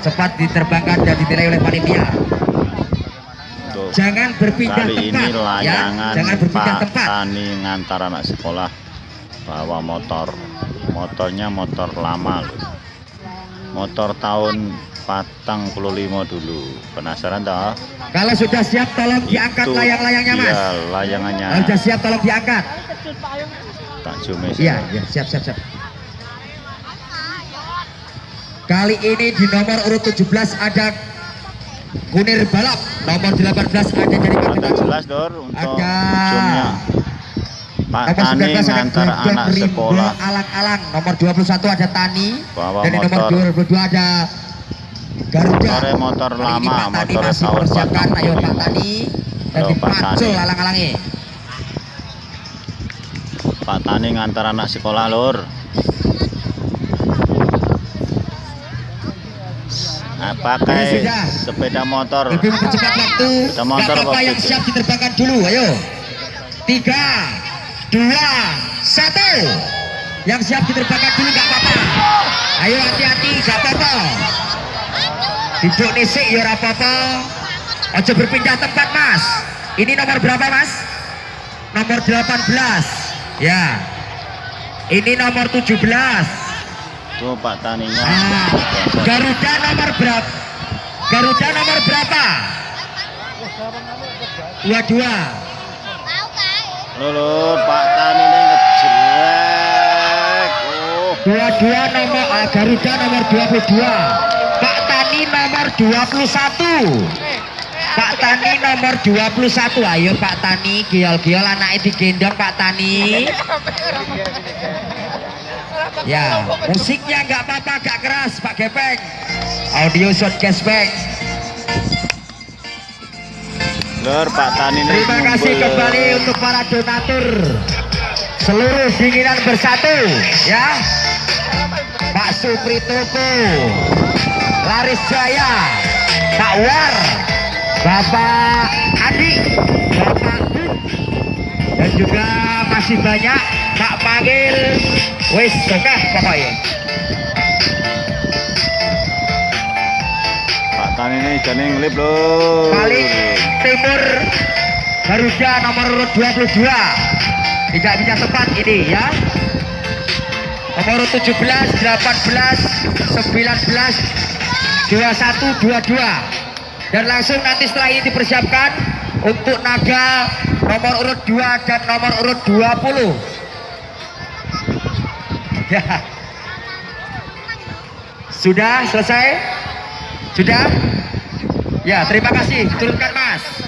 cepat diterbangkan dan dinilai oleh panitia. Jangan berpindah kali ini tempat ya. layangan jangan berpindah Pak tempat. Tani ngantar anak sekolah bawa motor. Motornya motor lama loh. Motor tahun patang puluh lima dulu. Penasaran toh? Kalau sudah siap tolong diangkat Itu layang-layangnya mas. iya layangannya. Kalau sudah siap tolong diangkat. Tak jumes iya iya siap siap siap kali ini di nomor urut 17 ada Kunir Balap. Nomor 18 ada dari Paketan jelas dor untuk Ada. ujungnya. Pak Nomor Tani 19 ada ngantar anak sekolah. Alang-alang. Nomor 21 ada Tani. Bawa dan di nomor motor. 22 ada Garuda. Motornya motor ini lama, masih tahun mempersiapkan ayo 45. Pak Tani. dan dipacul Tani. alang-alangnya Pak Tani ngantar anak sekolah lur nah, pakai sepeda motor. Lebih mempercepat waktu. Sepeda motor apa yang siap diterbangkan dulu. Ayo. Tiga dua satu. Yang siap diterbangkan dulu gak apa-apa. Ayo hati-hati gak apa-apa. Duduk nisik ya apa-apa. Aja berpindah tempat mas. Ini nomor berapa mas? Nomor 18 ya. Ini nomor 17 tuh Pak Taninya Ah, Garuda nomor berapa? Garuda nomor berapa? Dua dua. Lur, Pak Tani ini ngejrek oh Dua dua nomor ah, Garuda nomor 22. Pak Tani nomor 21. Pak Tani nomor 21. Ayo Pak Tani, giol-giol anaknya digendong Pak Tani. Ya, musiknya nggak apa-apa, nggak keras Pak Gepeng. Audio sound cashback. Lur, Pak Tani Terima kasih kembali untuk para donatur seluruh dinginan bersatu ya Pak Supri Toko Laris Jaya Pak War Bapak Adi Bapak dan juga masih banyak Pak Panggil. Wis oke pokoknya. Pak Tani ini jadi ngelip lur paling timur Garuda nomor urut 22 tidak bisa tepat ini ya. Nomor urut 17 18 19 21 22 dan langsung nanti setelah ini dipersiapkan untuk naga nomor urut 2 dan nomor urut 20 ya. Sudah selesai? Sudah? Ya terima kasih. Turunkan mas